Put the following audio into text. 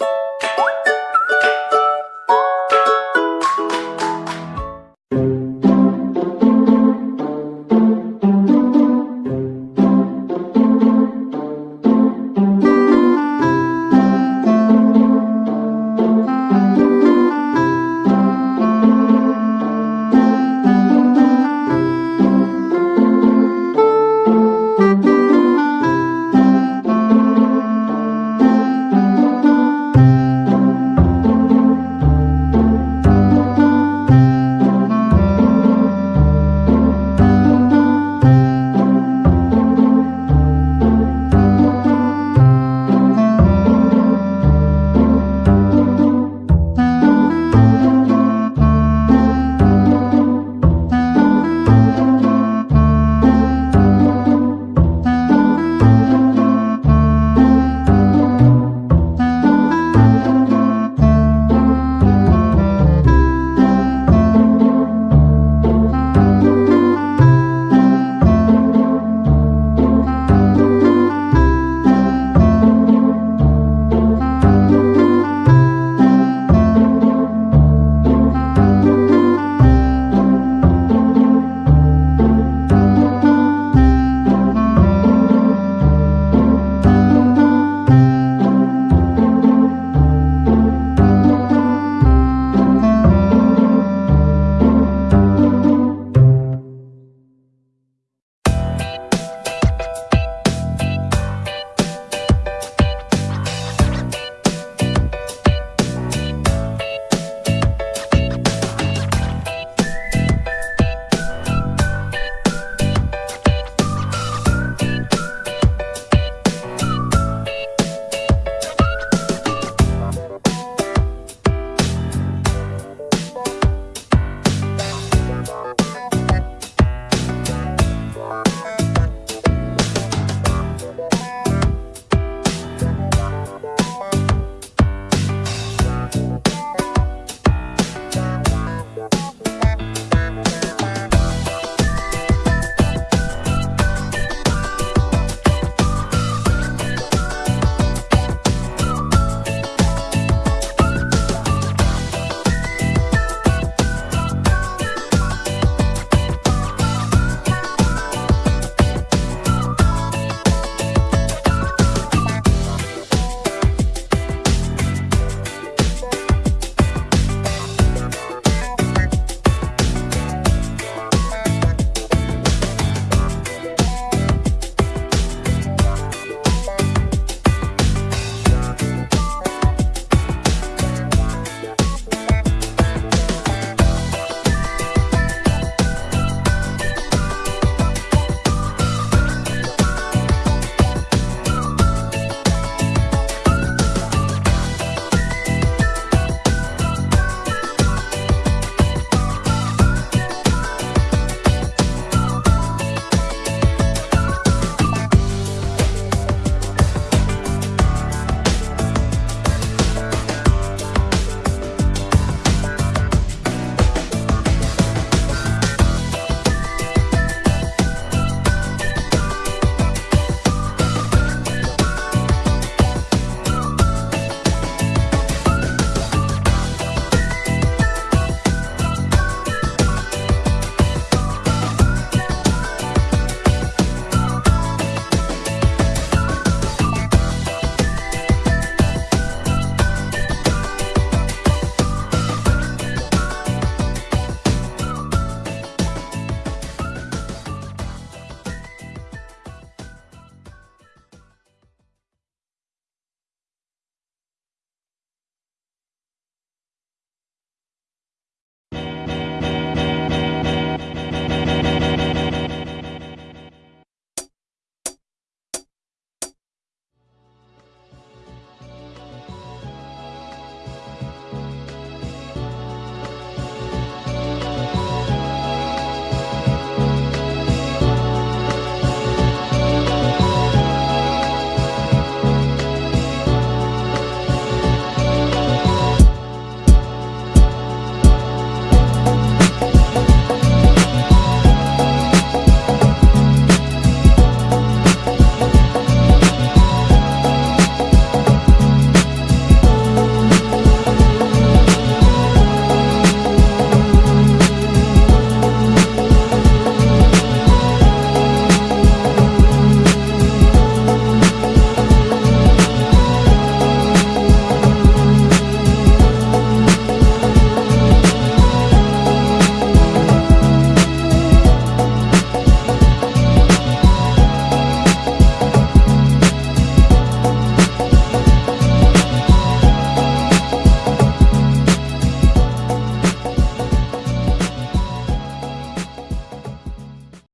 you